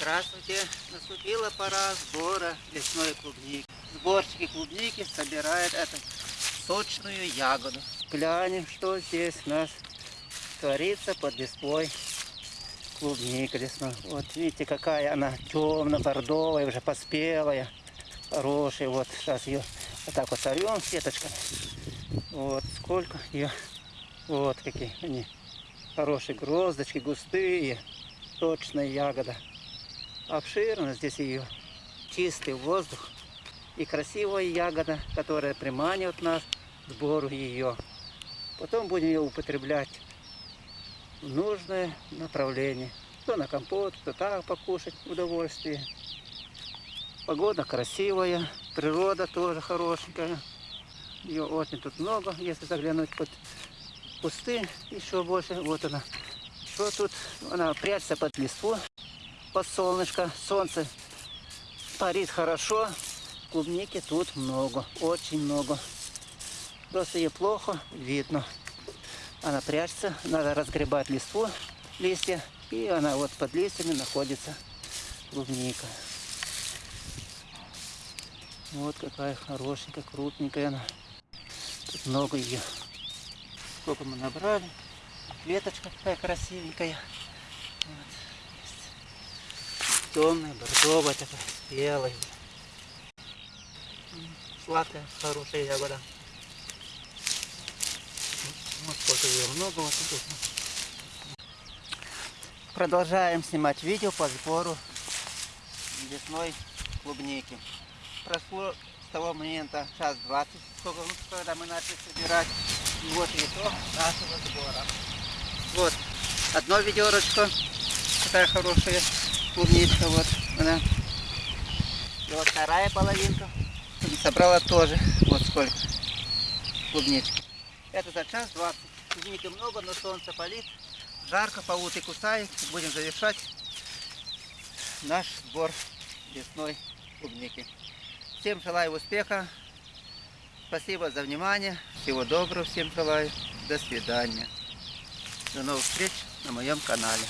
Здравствуйте! Наступила пора сбора лесной клубники. Сборщики клубники собирают эту сочную ягоду. Глянем, что здесь у нас творится под листвой клубника лесной. Вот видите, какая она темно-бордовая, уже поспелая, хорошая. Вот сейчас ее вот так вот сорвем сеточками. Вот сколько ее. Вот какие они. Хорошие гроздочки, густые. Точная ягода. Обширно здесь ее. Чистый воздух. И красивая ягода, которая приманивает нас к сбору ее. Потом будем ее употреблять в нужное направление. Кто на компот, кто так покушать удовольствие. Погода красивая, природа тоже хорошенькая. Ее очень тут много, если заглянуть под кусты, еще больше. Вот она. Что тут? Она прячется под листву, под солнышко. Солнце парит хорошо. Клубники тут много, очень много. Просто ее плохо видно. Она прячется, надо разгребать листву, листья, и она вот под листьями находится клубника. Вот какая хорошенькая, крупненькая она. Тут много ее. Сколько мы набрали. Веточка такая красивенькая. Вот. Темная, бордовая такая, белая. Сладкая, хорошая ягода. Вот сколько ее много вот тут. Продолжаем снимать видео по сбору лесной клубники. Прошло с того момента час 20, сколько, ну, когда мы начали собирать. И вот итог нашего сбора. Вот, одно ведерочко, такая хорошая клубничка, вот она. И вот вторая половинка. Собрала тоже, вот сколько клубнички. Это за час 20. Клубники много, но солнце палит. Жарко, пауты кусает. Будем завершать наш сбор лесной клубники. Всем желаю успеха. Спасибо за внимание. Всего доброго всем желаю. До свидания. До новых встреч на моем канале.